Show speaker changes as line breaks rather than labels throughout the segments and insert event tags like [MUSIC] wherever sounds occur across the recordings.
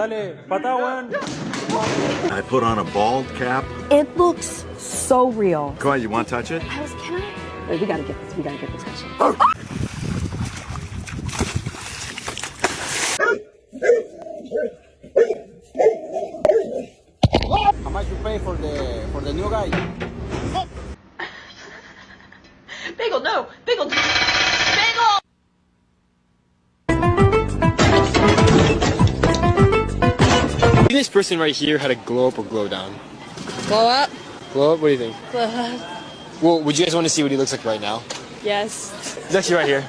I put on a bald cap.
It looks so real.
Come on, you want to touch it?
I was, can I? Wait, we gotta get this. We gotta get this.
Oh! Person right here had a glow up or glow down.
Glow up?
Glow up? What do you think?
Blow up.
Well, would you guys want to see what he looks like right now?
Yes.
He's actually right here.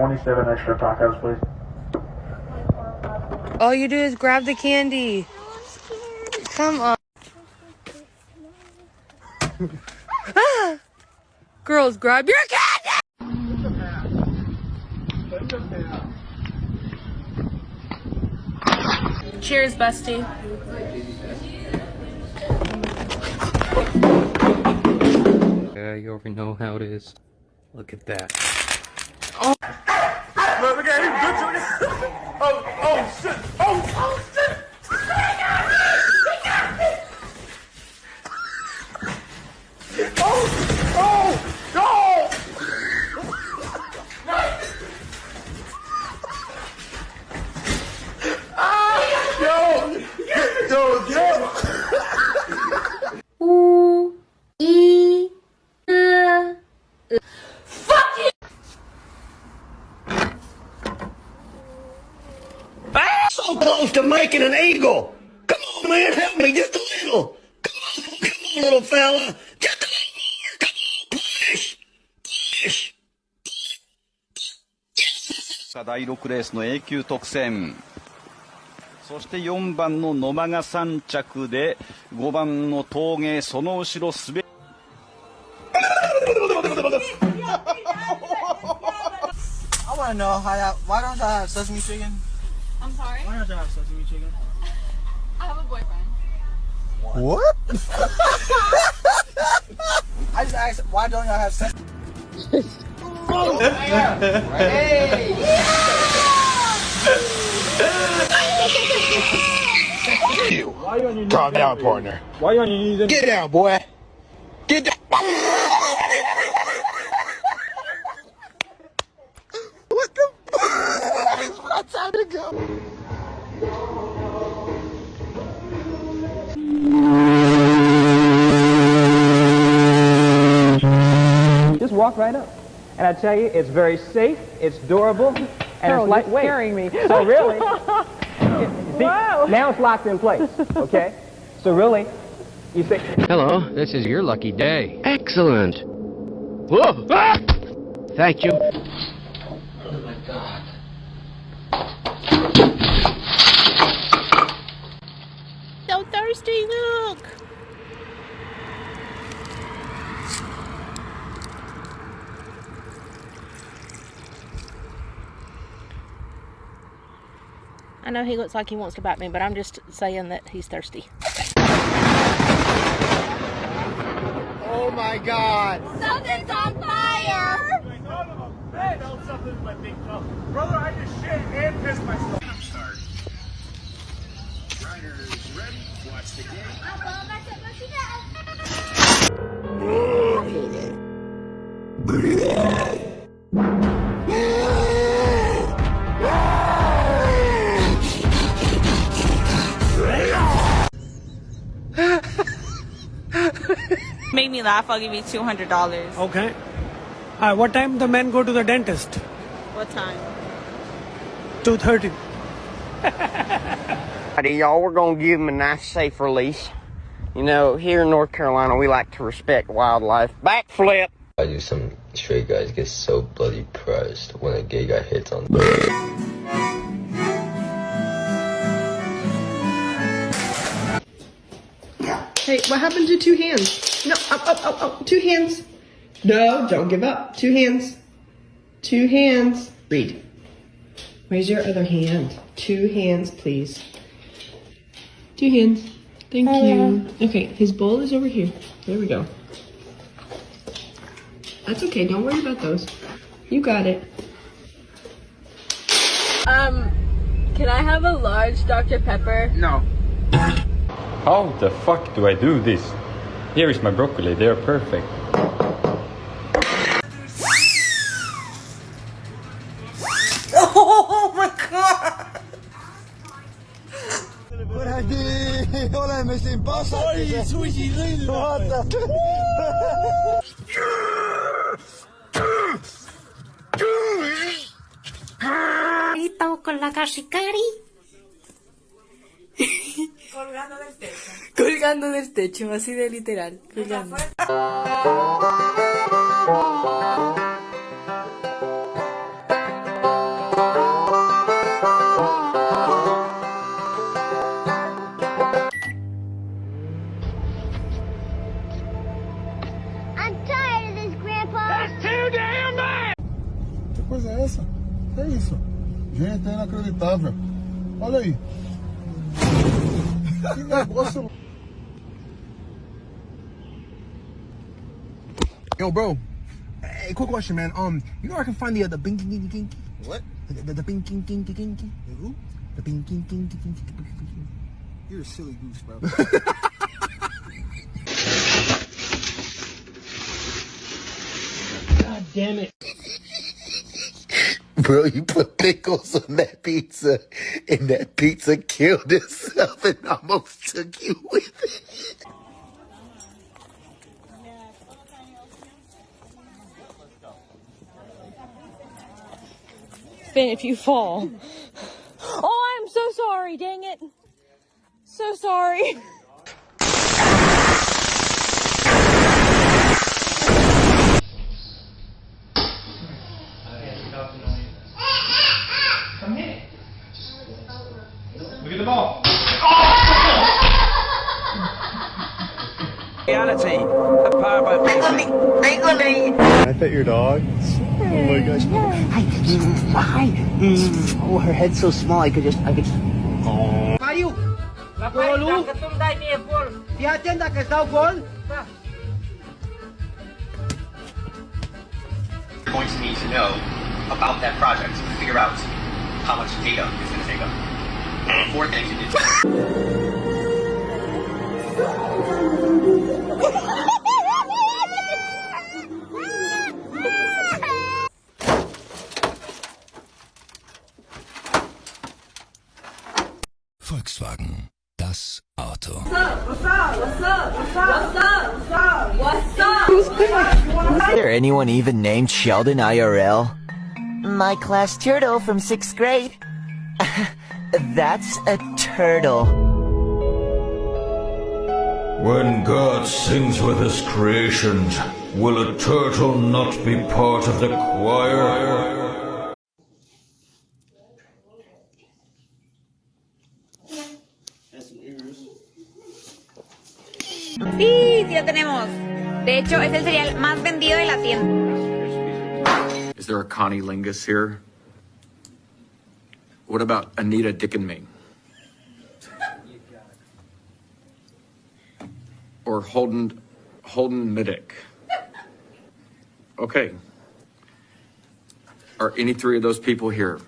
27 extra tacos, please?
All you do is grab the candy. Come on. Ah! [LAUGHS] Girls, grab your candy! Cheers, bestie.
Yeah, you already know how it is. Look at that.
Look at him, good [LAUGHS] Oh, oh, shit!
Close to making an eagle. Come on, man, help me just a little. Come on, come on, little fella. Just a little more. Come on, push. Push.
第6レースの A 級特選そして4番の野間が3着で5番の峠その後ろ滑
I want to know how y'all, why don't y'all have sesame chicken?
I'm sorry?
Why don't y'all have sesame chicken? [LAUGHS]
I have a boyfriend.
What? [LAUGHS] I just asked, why don't y'all have sesame?
Calm down, partner. Why you on your knees? Get down, boy. Get down. what the fuck? My time to go.
Just walk right up. And I tell you, it's very safe, it's durable, and
Harold,
it's
you're
lightweight.
scaring me.
So really, [LAUGHS] see, now it's locked in place, okay? So really, you say,
Hello, this is your lucky day. Excellent. Whoa! Ah! Thank you.
So thirsty, look. I know he looks like he wants to bite me, but I'm just saying that he's thirsty.
Oh my god.
Something's on fire!
Man, don't something in my big toe. Brother, I just shit and pissed myself. Riders ready. [LAUGHS] Watch the game.
Made me laugh, I'll give you $200.
Okay. Uh, what time the men go to the dentist?
What time?
2.30. [LAUGHS]
Alrighty, y'all, we're gonna give him a nice safe release. You know, here in North Carolina, we like to respect wildlife. Backflip.
I do some straight guys get so bloody pressed when a gay guy hits on
Hey, what happened to two hands? No, up, up, up, up. Two hands. No, don't give up. Two hands. Two hands. Read. Raise your other hand. Two hands, please. Two hands. Thank you. Okay, his bowl is over here. There we go. That's okay. Don't worry about those. You got it.
Um, can I have a large Dr. Pepper?
No. How the fuck do I do this? Here is my broccoli, they are perfect.
Hola, me sin pasa. Ay, sushi,
Estamos con la cashicari.
Colgando del techo.
Colgando del techo, así de literal. Colgando.
Isso? Gente, é inacreditável. Olha aí. Que negócio. Yo, bro. Hey, quick question, man. Um, you know where I can find the uh, the binky kinky kinky? What? The the, the binky kinky kinky. The who? The binky kinky kinky. You're a silly goose, bro.
God damn it. [LAUGHS]
Bro, you put pickles on that pizza, and that pizza killed itself and almost took you with it.
Finn, if you fall. [LAUGHS] Oh, I'm so sorry, dang it. So sorry. [LAUGHS]
Reality, a power by
Can I pet your dog? Oh my gosh.
Hi. Oh, her head's so small. I could just, I could.
Mario! Golu! Tiatenda que está o gol!
You're going to need to know about that project to figure out how much data it's going to take up. Four things you need to
Volkswagen, das Auto.
What's up? What's up? What's up? What's up? What's up?
There anyone even named Sheldon IRL? My class turtle from sixth grade. [LAUGHS] That's a turtle.
When God sings with his creations, will a turtle not be part of the choir?
Sí, sí lo tenemos. De hecho, es el cereal más vendido de la tienda.
Is there a Connie Lingus here? What about Anita Dickenming? Or Holden Holden Middick? Okay. Are any three of those people here?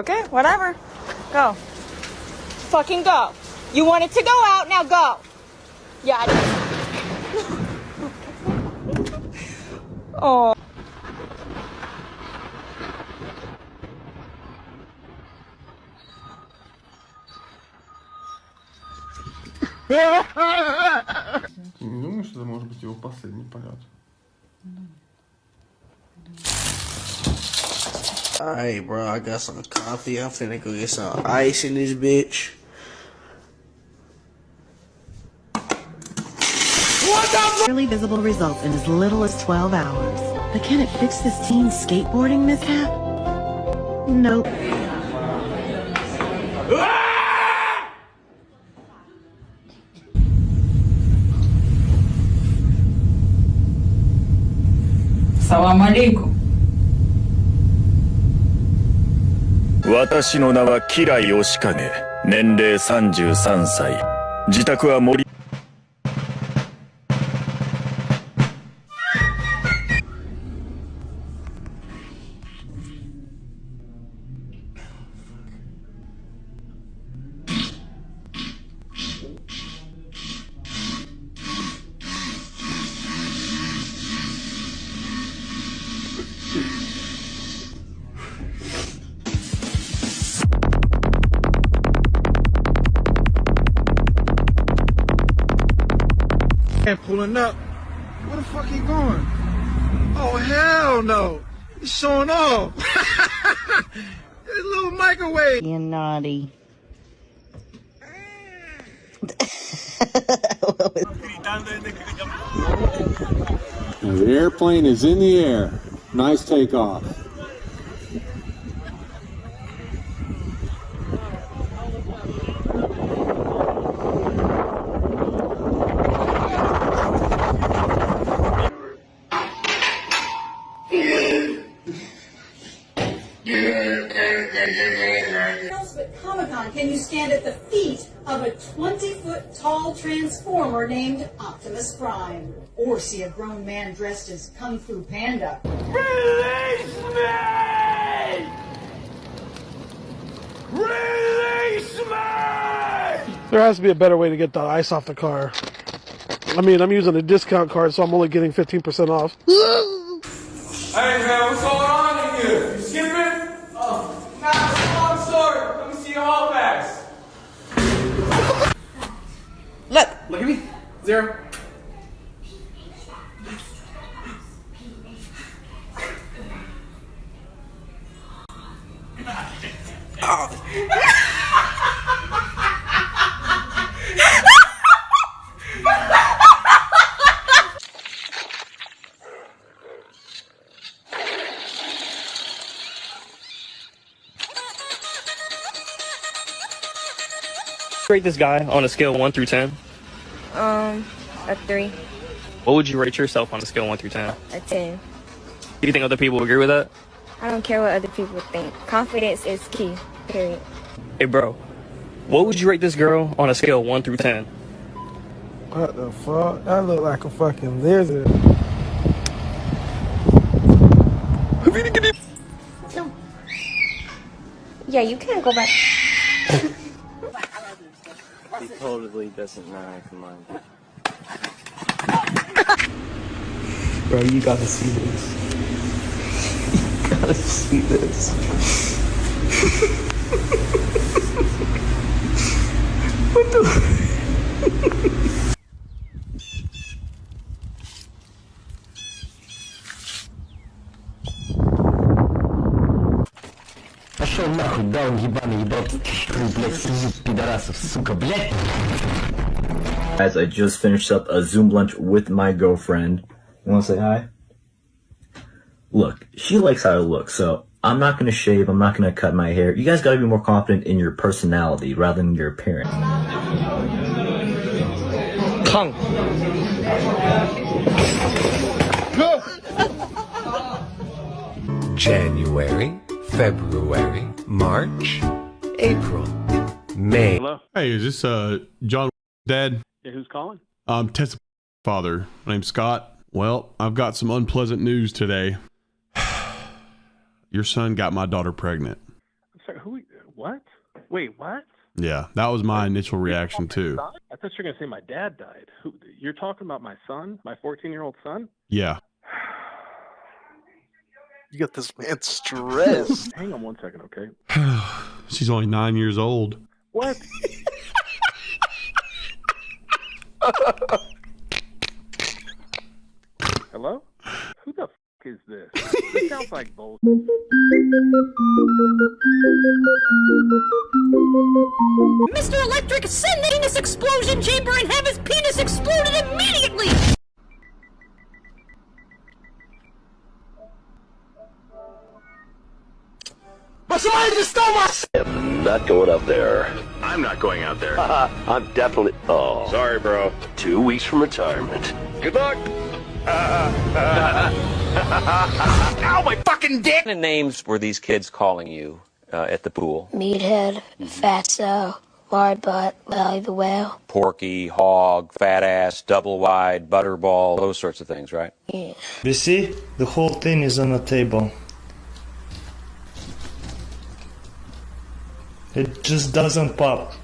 Okay, whatever. Go. Fucking go. You wanted to go out, now go. Yeah. [LAUGHS] oh. [LAUGHS]
Не думаю, что это может быть его последний полет.
Alright, bro, I got some coffee. I'm finna go get some ice in this bitch.
Clearly visible results in as little as 12 hours. But can it fix this teen's skateboarding mishap? Nope.
Salam alaikum.
私の名はキライ義景年齢33歳。自宅は森。
Airplane is in the air. Nice takeoff.
Else but Comic Con can you stand at the feet of a 20 foot tall transformer named Optimus Prime? Or see a grown man dressed as Kung Fu Panda?
Release me! Release me!
There has to be a better way to get the ice off the car. I mean, I'm using a discount card, so I'm only getting 15% off.
Hey man, what's going on in here? You skipping? Oh, nah, I'm sorry. Let me see your hall pass.
Look, at me. Zero.
Rate this guy on a scale of 1 through 10.
Um, a three,
What would you rate yourself on a scale of 1 through 10?
a ten.
Do you think other people agree with that?
I don't care what other people think. Confidence is key. Period.
Hey, bro. What would you rate this girl on a scale of 1 through 10?
What the fuck? That look like a fucking lizard.
Yeah, you can't go back.
Totally doesn't know. Come on.
Bro, you gotta see this. You gotta see this. [LAUGHS] what the? [LAUGHS]
даун ебаный, ебал, блядь, среди пидорасов, сука, блядь.
Guys, I just finished up a Zoom lunch with my girlfriend. You wanna say hi? Look, she likes how I look, so I'm not gonna shave, I'm not gonna cut my hair. You guys gotta be more confident in your personality rather than your appearance.
Tongue.
January, February, March, April, May. Hello?
Hey, is this uh John dad?
Yeah, who's calling?
Um Tessa father. My name's Scott. Well, I've got some unpleasant news today. [SIGHS] Your son got my daughter pregnant.
I'm sorry, who? What? Wait, what?
Yeah, that was my initial reaction too.
I thought you were gonna say my dad died. Who? You're talking about my son, my 14 year old son?
Yeah. [SIGHS] [SIGHS]
You got this man stressed. [LAUGHS] Hang on one second, okay? [SIGHS]
She's only nine years old.
What? [LAUGHS] Hello? Who the f- is this? This sounds like [LAUGHS] bullshit.
Mr. Electric, send that in this explosion chamber and have his penis exploded immediately!
But somebody just stole my I'm not going up there.
I'm not going out there. [LAUGHS]
I'm definitely. Oh.
Sorry, bro.
Two weeks from retirement.
Good luck. [LAUGHS]
Ow, my fucking dick!
What kind of names were these kids calling you uh, at the pool?
Meathead, Fatso, Lard Butt, Valley the Whale.
Porky, hog, fat ass, double wide, butterball, those sorts of things, right?
Yeah.
You see, the whole thing is on the table. It just doesn't pop.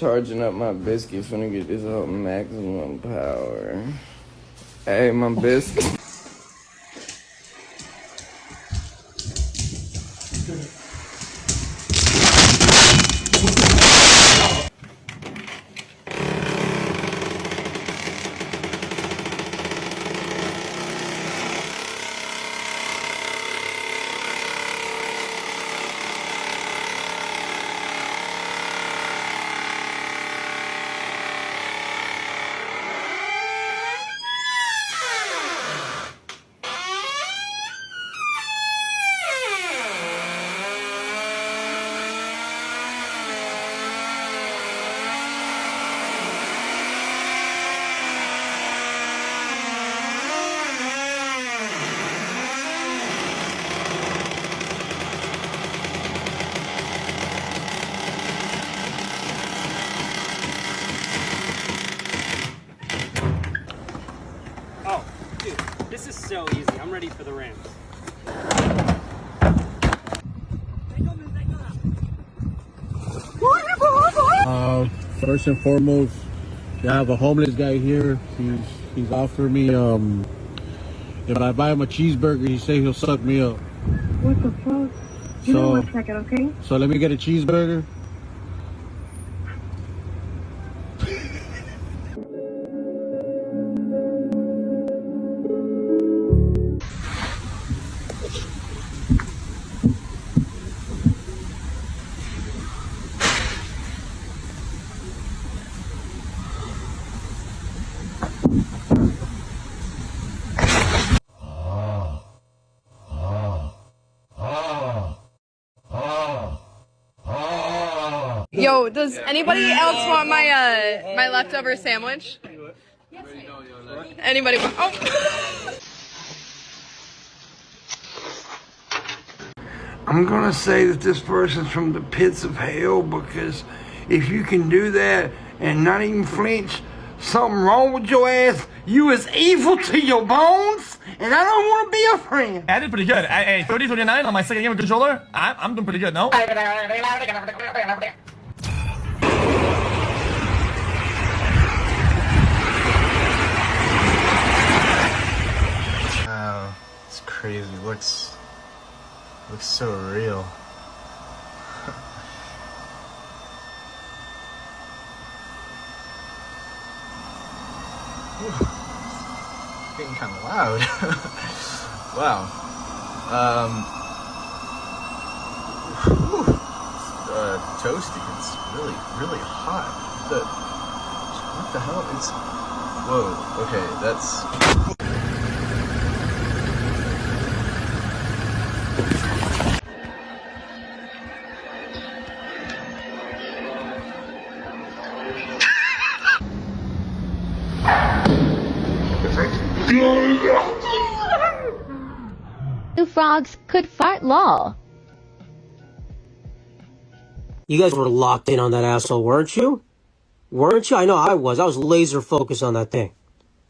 Charging up my biscuit, finna get this up maximum power. Hey, my biscuit.
Oh, dude, this is so easy. I'm ready for the Rams.
Uh, first and foremost, I have a homeless guy here. He's he's offering me um, if I buy him a cheeseburger, he say he'll suck me up.
What the fuck? Give me
So-
one second, okay?
So let me get a cheeseburger.
Yo, does anybody else want my uh my leftover sandwich? Anybody want? Oh.
I'm gonna say that this person's from the pits of hell because if you can do that and not even flinch, something wrong with your ass. You is evil to your bones, and I don't want to be a friend.
I did pretty good. I, hey, 30 39 on my second game of controller. I, I'm doing pretty good, no?
Wow, it's crazy. Looks looks so real. It's [LAUGHS] getting kind of loud. [LAUGHS] wow. Um. whew. Uh, toasty. It's really, really hot. The, what the hell? It's. Whoa. Okay, that's.
Could fart lol.
You guys were locked in on that asshole, weren't you? Weren't you? I know I was. I was laser focused on that thing.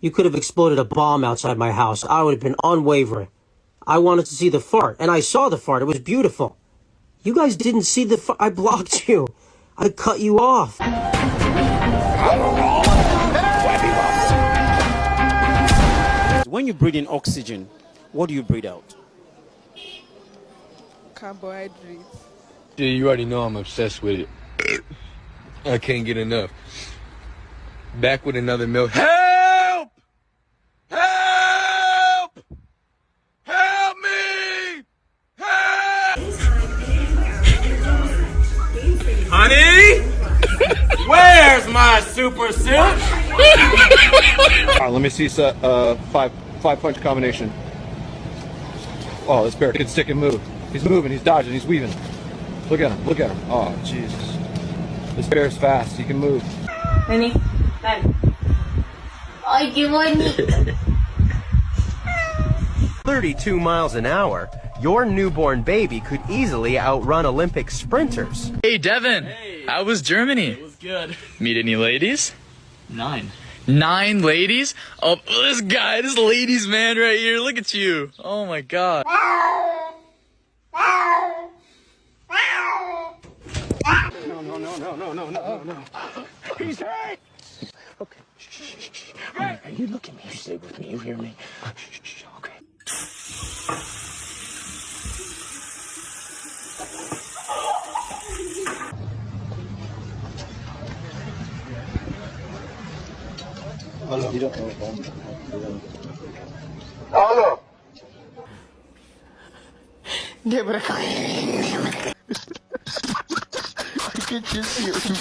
You could have exploded a bomb outside my house. I would have been unwavering. I wanted to see the fart, and I saw the fart. It was beautiful. You guys didn't see the fart. I blocked you. I cut you off.
When you breathe in oxygen, what do you breathe out?
Carbohydrates.
Yeah, you already know I'm obsessed with it. I can't get enough. Back with another milk. Help! Help! Help me! Help!
Honey? Where's my super suit?
All right, let me see a uh, five five punch combination. Oh, this bear can stick and move. He's moving. He's dodging. He's weaving. Look at him. Look at him. Oh, Jesus. This bear's fast. He can move.
Honey, dad. I do want
32 miles an hour, your newborn baby could easily outrun Olympic sprinters.
Hey, Devin. Hey. How was Germany?
It was good.
Meet any ladies?
Nine.
Nine ladies? Oh, this guy, this ladies man right here. Look at you. Oh my god.
No, no, no, no, no. He's hurt!
Okay. Shh, shh, shh. Are you look at me? You stay with me. You hear me? Shh, shh. Okay.
Alô?
Quebra I hear him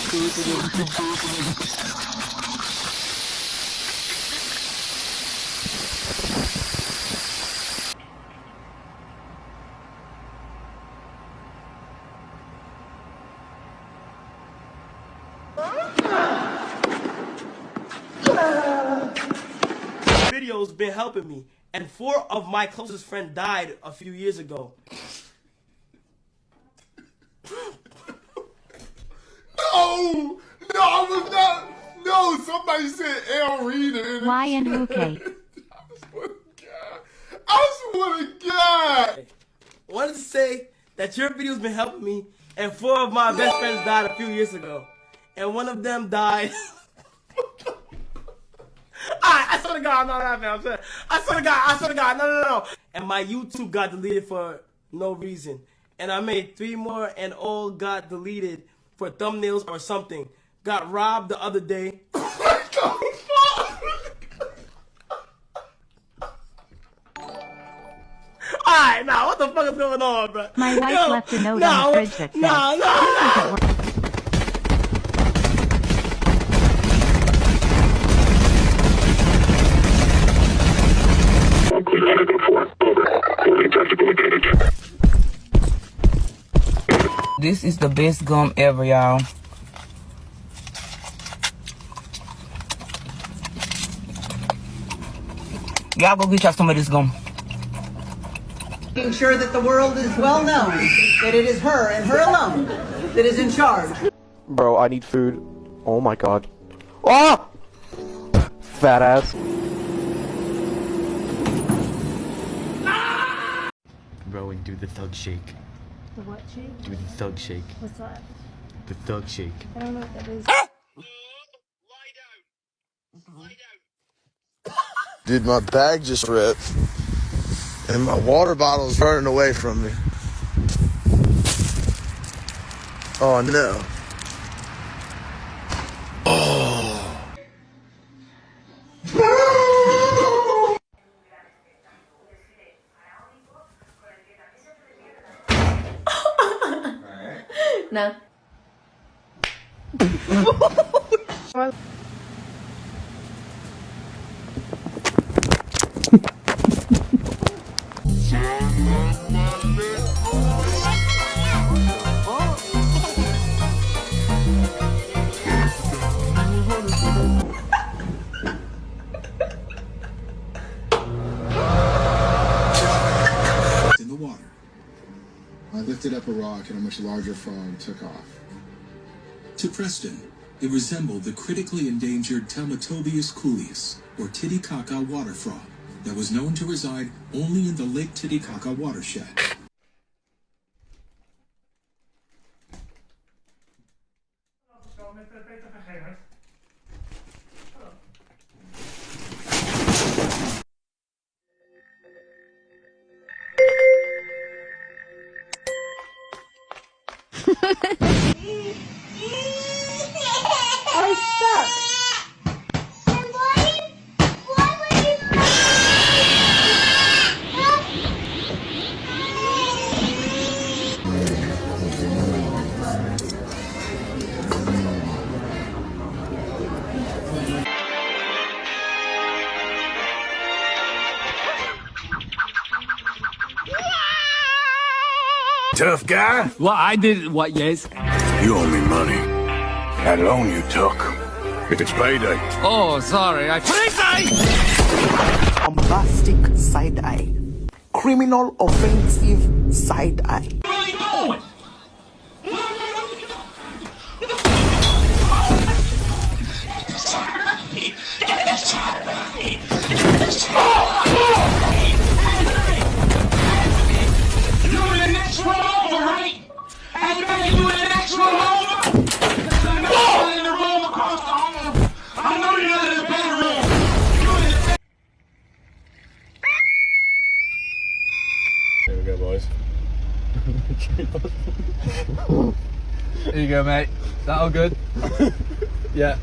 Video's been helping me, and four of my closest friends died a few years ago.
And-
Why and who, Kate? [LAUGHS]
I swear to God.
wanted to say that your video's been helping me, and four of my best friends died a few years ago, and one of them died. [LAUGHS] I, I swear to God, I'm not laughing. I'm saying, I swear to God, I swear to God, no, no, no. And my YouTube got deleted for no reason, and I made three more, and all got deleted for thumbnails or something. Got robbed the other day. [LAUGHS] what the fuck is going on, bro?
My wife
Yo,
left a note
no,
on the fridge that said,
no, no,
"This
no.
isn't working."
This is the best gum ever, y'all. Y'all go get y'all some of this gum.
Making sure that the world is well known that it is her and her alone that is in charge.
Bro, I need food. Oh my god. Ah! Fat ass.
Bro, and do the thug shake.
The what shake?
Do the thug shake.
What's that?
The thug shake.
I don't know what that is.
lie down Dude, my bag just ripped. And my water bottle is running away from me. Oh no. Oh. [LAUGHS]
No. [LAUGHS]
in the water. I lifted up a rock and a much larger frog took off. To Preston, it resembled the critically endangered Telmatobius culeus,
or Titicaca water frog that was known to reside only in the Lake Titicaca watershed.
Tough guy?
Well, I did what, yes.
You owe me money. That loan you took. It's payday.
Oh, sorry, I...
Bombastic side eye. Criminal offensive side [LAUGHS]
There you go, mate. That all good? [LAUGHS] yeah.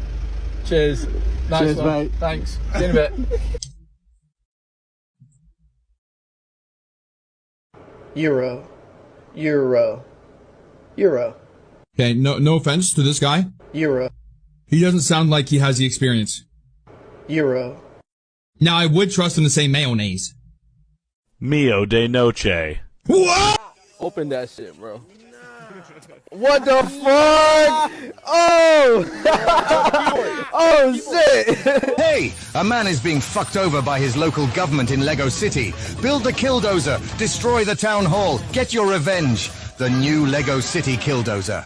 Cheers. Nice
Cheers,
one.
mate.
Thanks. See you in a bit.
Euro. Euro. Euro.
Okay, no no offense to this guy.
Euro.
He doesn't sound like he has the experience.
Euro.
Now I would trust him to say mayonnaise.
Mio de noche.
What?
Open that shit, bro. What the fuck? Oh! [LAUGHS] oh shit!
hey, a man is being fucked over by his local government in Lego City. Build the killdozer, destroy the town hall, get your revenge. The new Lego City killdozer.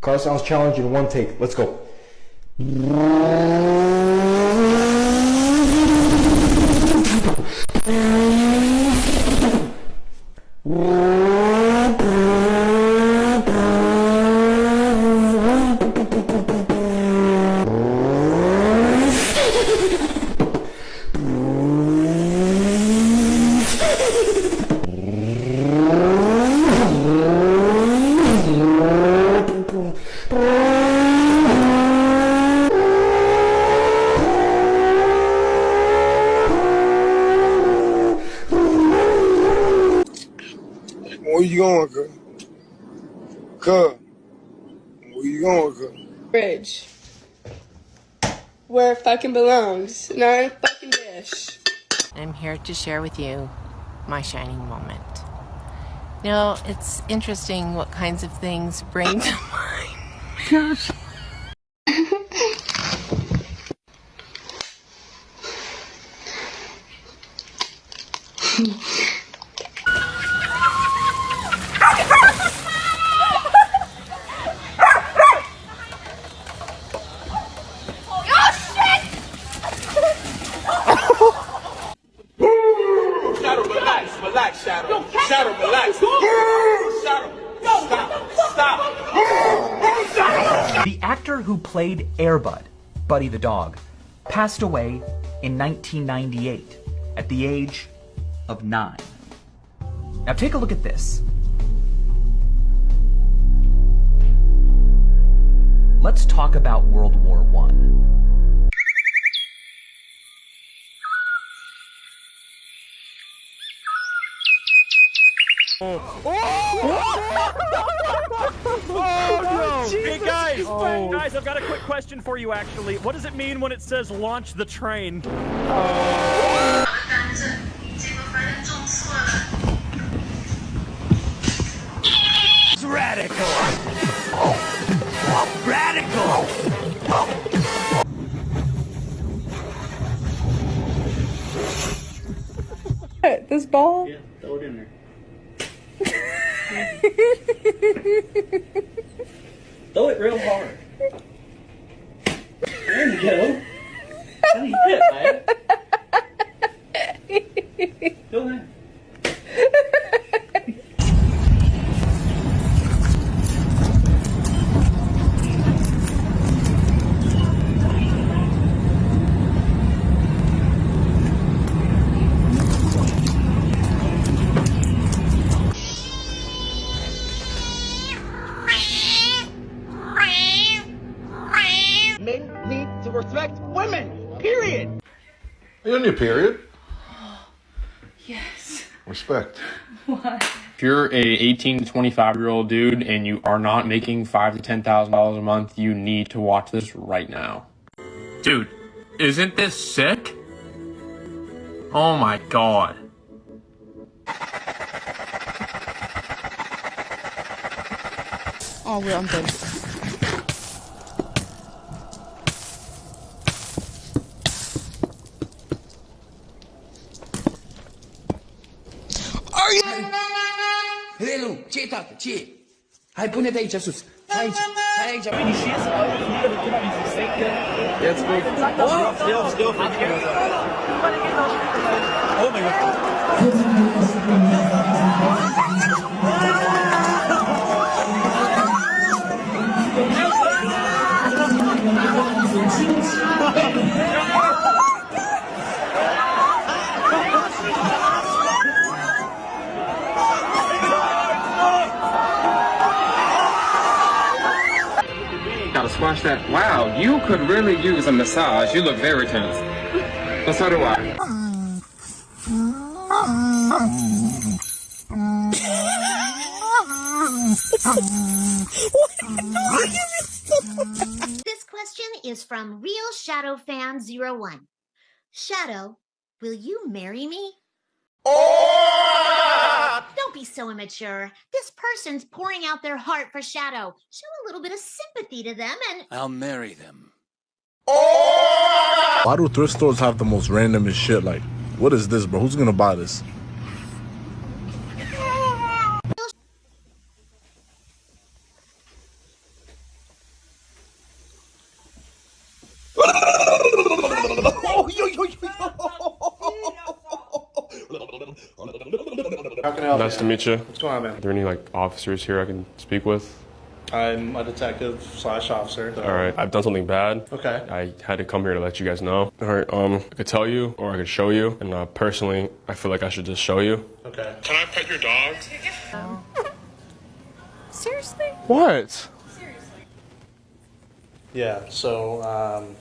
Car sounds challenging. One take. Let's go.
Where you going, girl? Girl. Where you going, girl?
Bridge. Where it fucking belongs, not in a fucking dish.
I'm here to share with you my shining moment. You know, it's interesting what kinds of things bring to [LAUGHS] mind. Gosh.
Shadow, relax, relax, Shadow. Shadow, relax. Shadow, stop, stop.
The actor who played Airbud, Buddy the dog, passed away in 1998 at the age of nine. Now take a look at this. Let's talk about World War One.
Oh, no! [LAUGHS] Oh, hey guys,
Oh.
guys, I've got a quick question for you. Actually, what does it mean when it says launch the train?
It's radical. Radical.
This ball?
Yeah, throw it in there. Throw it real hard.
There you go.
How do you hit, man? Go ahead. Your period? [GASPS]
Yes.
Respect. [LAUGHS]
Why?
If you're a 18 to 25 year old dude and you are not making five to ten thousand dollars a month, you need to watch this right now. Dude, isn't this sick? Oh my god.
Oh, wait, I'm dead.
Ce tată, ce? Hai, pune-te aici sus. Hai aici, hai aici.
Jetzt gut. Oh, still, still. Oh mein Gott.
Gotta that. Wow, you could really use a massage. You look very tense. But so do I.
This question is from Real Shadow Fan 01. Shadow, will you marry me? Don't be so immature. This person's pouring out their heart for Shadow. Show a little bit of sympathy to them and
I'll marry them.
Why do thrift stores have the most randomest shit? Like, what is this, bro? Who's gonna buy this?
Oh, yo, yo, yo, How can I help
Nice
you?
to meet you.
What's going on, man?
Are there any like officers here I can speak with?
I'm a detective slash officer.
All right, I've done something bad.
Okay.
I had to come here to let you guys know. All right, um, I could tell you or I could show you, and uh, personally, I feel like I should just show you.
Okay.
Can I pet your dog? [LAUGHS]
Seriously?
What? Seriously.
Yeah, so, um,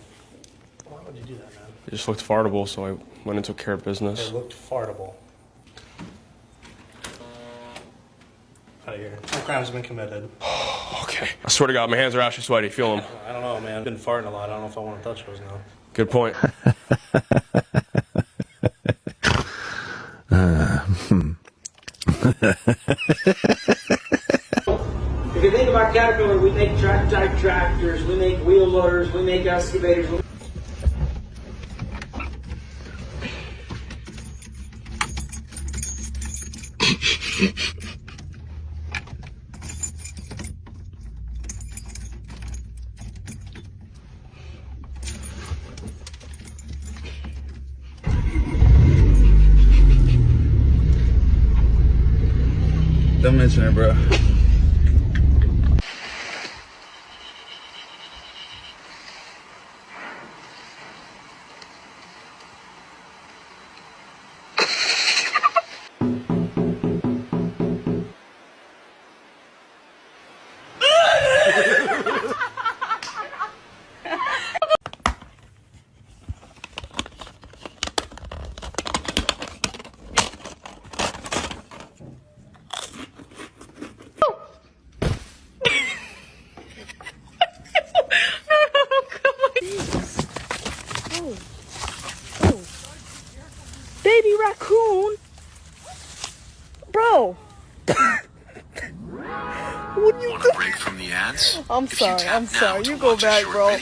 why would you do that, man?
It just looked fartable, so I went and took care of business.
It looked fartable. Out of here. No crime's been committed. [SIGHS]
Okay. I swear to God, my hands are actually sweaty. Feel them.
I don't know, man. I've been farting a lot. I don't know if I want to touch those now.
Good point. [LAUGHS]
If you think about Caterpillar, we make track type tractors, we make wheel loaders, we make excavators. we-
Don't mention it, bro.
Sorry. I'm sorry. You go back, bro.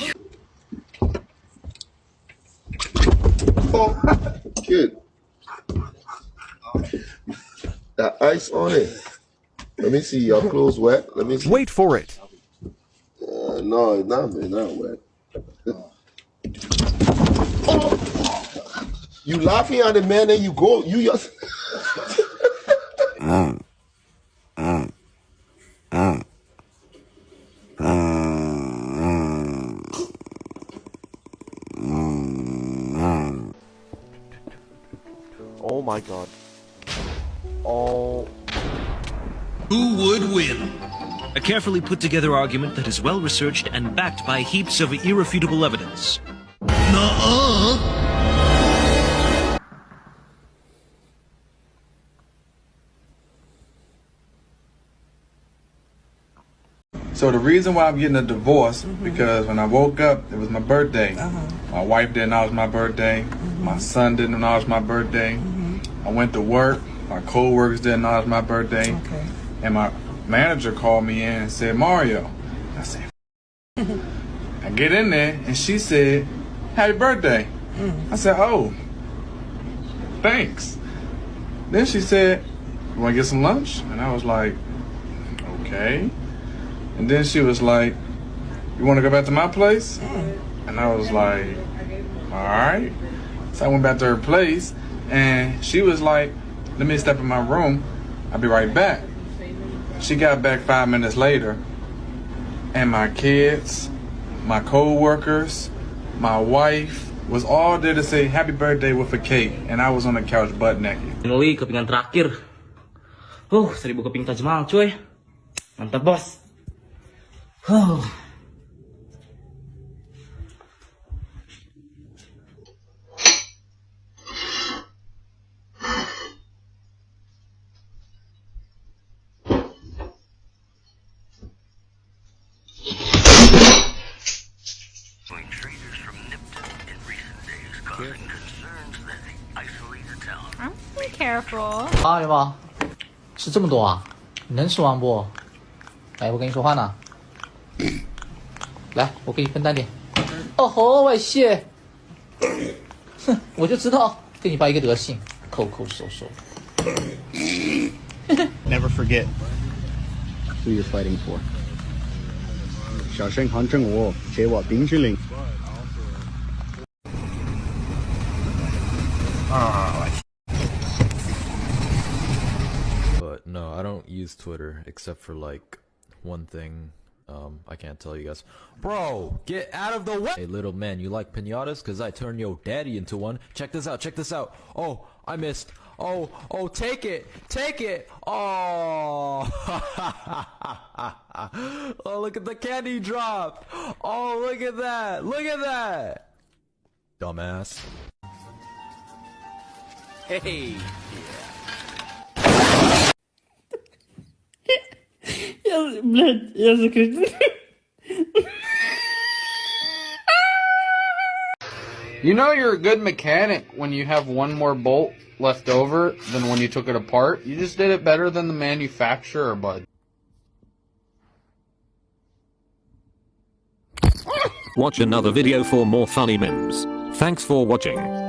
Oh, [LAUGHS] kid. That ice on it. Let me see. Your clothes wet. Let me see.
Wait for it.
Uh, no, it's not, it's not wet. oh! You laughing at the man and you go. You just. [LAUGHS]
Mm. Mm. Mm. Mm.
Oh my god. Oh.
Who would win? A carefully put together argument that is well researched and backed by heaps of irrefutable evidence.
Nuh-uh.
So the reason why I'm getting a divorce mm-hmm. because when I woke up, it was my birthday. Uh-huh. My wife didn't know it was my birthday. Mm-hmm. My son didn't know it was my birthday. I went to work. My co-workers didn't know it was my birthday. And my manager called me in and said, Mario. I said, I get in there and she said, Happy birthday. Mm. I said, Oh, thanks. Then she said, You want to get some lunch? And I was like, Okay. And then she was like, You want to go back to my place? And I was like, All right. So I went back to her place and she was like, Let me step in my room. I'll be right back. She got back five minutes later and my kids, my co-workers, my wife was all there to say happy birthday with a cake and I was on the couch butt naked.
Finally, kepingan terakhir. Huh, seribu keping Taj Mahal, cuy. Mantap, bos. Huh.
有吗？吃这么多啊？你能吃完不？来，我跟你说话呢。[COUGHS] 来，我给你分担点。哦吼，外泄！哼，我就知道跟你爸一个德行，抠抠搜搜。[COUGHS]
Never forget who you're fighting for. 小声喊正我，给我冰淇淋。
Use Twitter except for like one thing. Um, I can't tell you guys. Bro, get out of the way! Hey, little man, you like pinatas? Cause I turned your daddy into one. Check this out, check this out. Oh, I missed. Oh, oh, take it, take it. Oh, [LAUGHS] oh, look at the candy drop. Oh, look at that, look at that. Dumbass. Hey.
Я, блядь, я закричу.
You know you're a good mechanic when you have one more bolt left over than when you took it apart. You just did it better than the manufacturer, bud.
Watch another video for more funny memes. Thanks for watching.